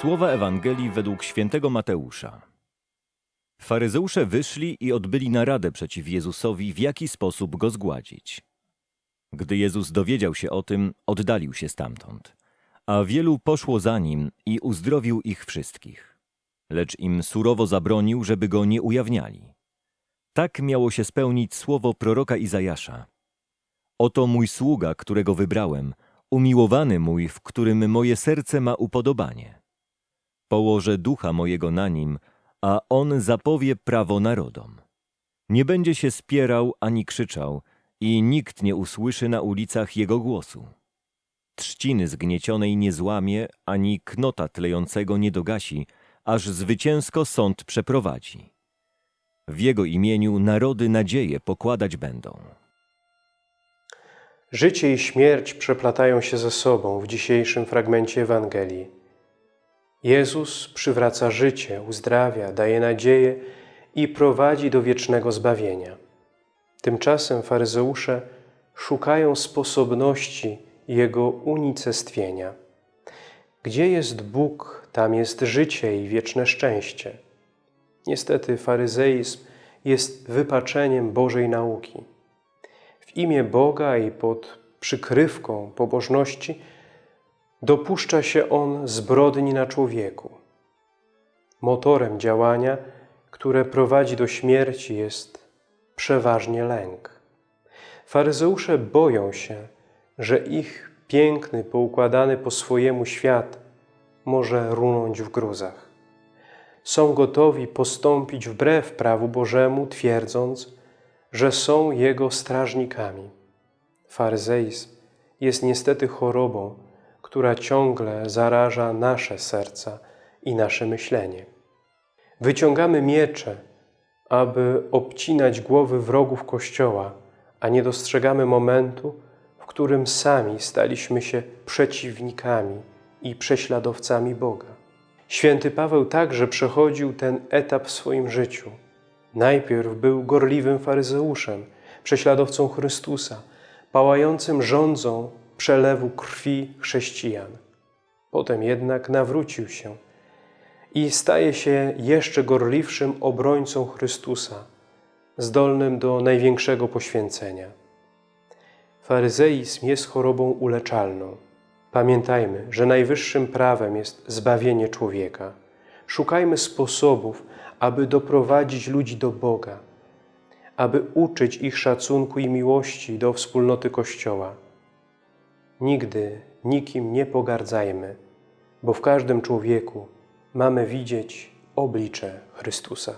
Słowa Ewangelii według świętego Mateusza. Faryzeusze wyszli i odbyli naradę przeciw Jezusowi, w jaki sposób go zgładzić. Gdy Jezus dowiedział się o tym, oddalił się stamtąd, a wielu poszło za nim i uzdrowił ich wszystkich. Lecz im surowo zabronił, żeby go nie ujawniali. Tak miało się spełnić słowo proroka Izajasza. Oto mój sługa, którego wybrałem, umiłowany mój, w którym moje serce ma upodobanie. Położę ducha mojego na nim, a on zapowie prawo narodom. Nie będzie się spierał ani krzyczał, i nikt nie usłyszy na ulicach jego głosu. Trzciny zgniecionej nie złamie, ani knota tlejącego nie dogasi, aż zwycięsko sąd przeprowadzi. W jego imieniu narody nadzieję pokładać będą. Życie i śmierć przeplatają się ze sobą w dzisiejszym fragmencie Ewangelii. Jezus przywraca życie, uzdrawia, daje nadzieję i prowadzi do wiecznego zbawienia. Tymczasem faryzeusze szukają sposobności Jego unicestwienia. Gdzie jest Bóg, tam jest życie i wieczne szczęście. Niestety faryzeizm jest wypaczeniem Bożej nauki. W imię Boga i pod przykrywką pobożności dopuszcza się on zbrodni na człowieku. Motorem działania, które prowadzi do śmierci jest przeważnie lęk. Faryzeusze boją się, że ich piękny, poukładany po swojemu świat może runąć w gruzach. Są gotowi postąpić wbrew prawu Bożemu, twierdząc, że są Jego strażnikami. Faryzeizm jest niestety chorobą, która ciągle zaraża nasze serca i nasze myślenie. Wyciągamy miecze, aby obcinać głowy wrogów Kościoła, a nie dostrzegamy momentu, w którym sami staliśmy się przeciwnikami i prześladowcami Boga. Święty Paweł także przechodził ten etap w swoim życiu. Najpierw był gorliwym faryzeuszem, prześladowcą Chrystusa, pałającym rządzą przelewu krwi chrześcijan. Potem jednak nawrócił się i staje się jeszcze gorliwszym obrońcą Chrystusa, zdolnym do największego poświęcenia. Faryzeizm jest chorobą uleczalną. Pamiętajmy, że najwyższym prawem jest zbawienie człowieka. Szukajmy sposobów, aby doprowadzić ludzi do Boga, aby uczyć ich szacunku i miłości do wspólnoty Kościoła. Nigdy nikim nie pogardzajmy, bo w każdym człowieku mamy widzieć oblicze Chrystusa.